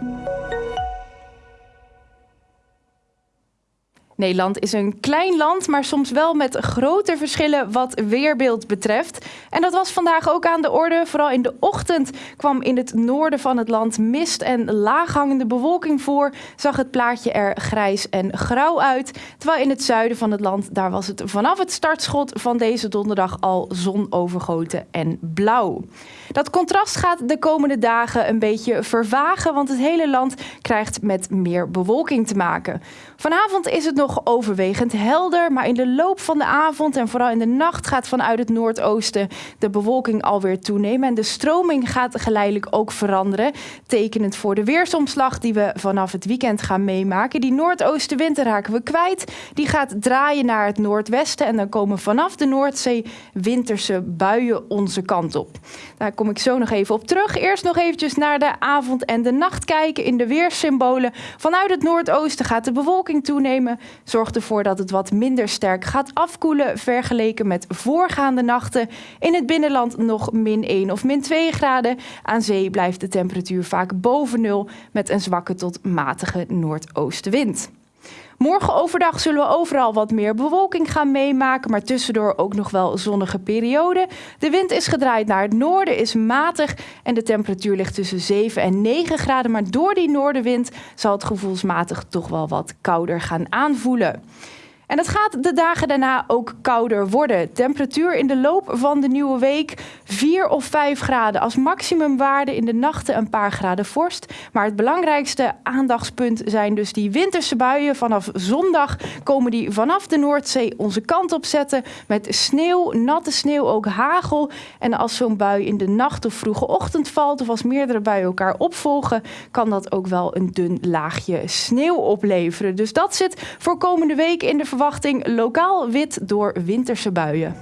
Thank you. Nederland is een klein land, maar soms wel met grote verschillen wat weerbeeld betreft. En dat was vandaag ook aan de orde. Vooral in de ochtend kwam in het noorden van het land mist en laaghangende bewolking voor. Zag het plaatje er grijs en grauw uit. Terwijl in het zuiden van het land, daar was het vanaf het startschot van deze donderdag al zonovergoten en blauw. Dat contrast gaat de komende dagen een beetje vervagen, want het hele land krijgt met meer bewolking te maken. Vanavond is het overwegend helder, maar in de loop van de avond en vooral in de nacht gaat vanuit het noordoosten de bewolking alweer toenemen. En de stroming gaat geleidelijk ook veranderen, tekenend voor de weersomslag die we vanaf het weekend gaan meemaken. Die noordoostenwind raken we kwijt. Die gaat draaien naar het noordwesten en dan komen vanaf de Noordzee winterse buien onze kant op. Daar kom ik zo nog even op terug. Eerst nog eventjes naar de avond en de nacht kijken in de weerssymbolen. Vanuit het noordoosten gaat de bewolking toenemen. Zorgt ervoor dat het wat minder sterk gaat afkoelen vergeleken met voorgaande nachten. In het binnenland nog min 1 of min 2 graden. Aan zee blijft de temperatuur vaak boven nul met een zwakke tot matige noordoostenwind. Morgen overdag zullen we overal wat meer bewolking gaan meemaken, maar tussendoor ook nog wel zonnige perioden. De wind is gedraaid naar het noorden, is matig en de temperatuur ligt tussen 7 en 9 graden. Maar door die noordenwind zal het gevoelsmatig toch wel wat kouder gaan aanvoelen. En het gaat de dagen daarna ook kouder worden. Temperatuur in de loop van de nieuwe week 4 of 5 graden als maximumwaarde. In de nachten een paar graden vorst. Maar het belangrijkste aandachtspunt zijn dus die winterse buien. Vanaf zondag komen die vanaf de Noordzee onze kant op zetten. Met sneeuw, natte sneeuw, ook hagel. En als zo'n bui in de nacht of vroege ochtend valt... of als meerdere buien elkaar opvolgen... kan dat ook wel een dun laagje sneeuw opleveren. Dus dat zit voor komende week in de verwachting lokaal wit door winterse buien.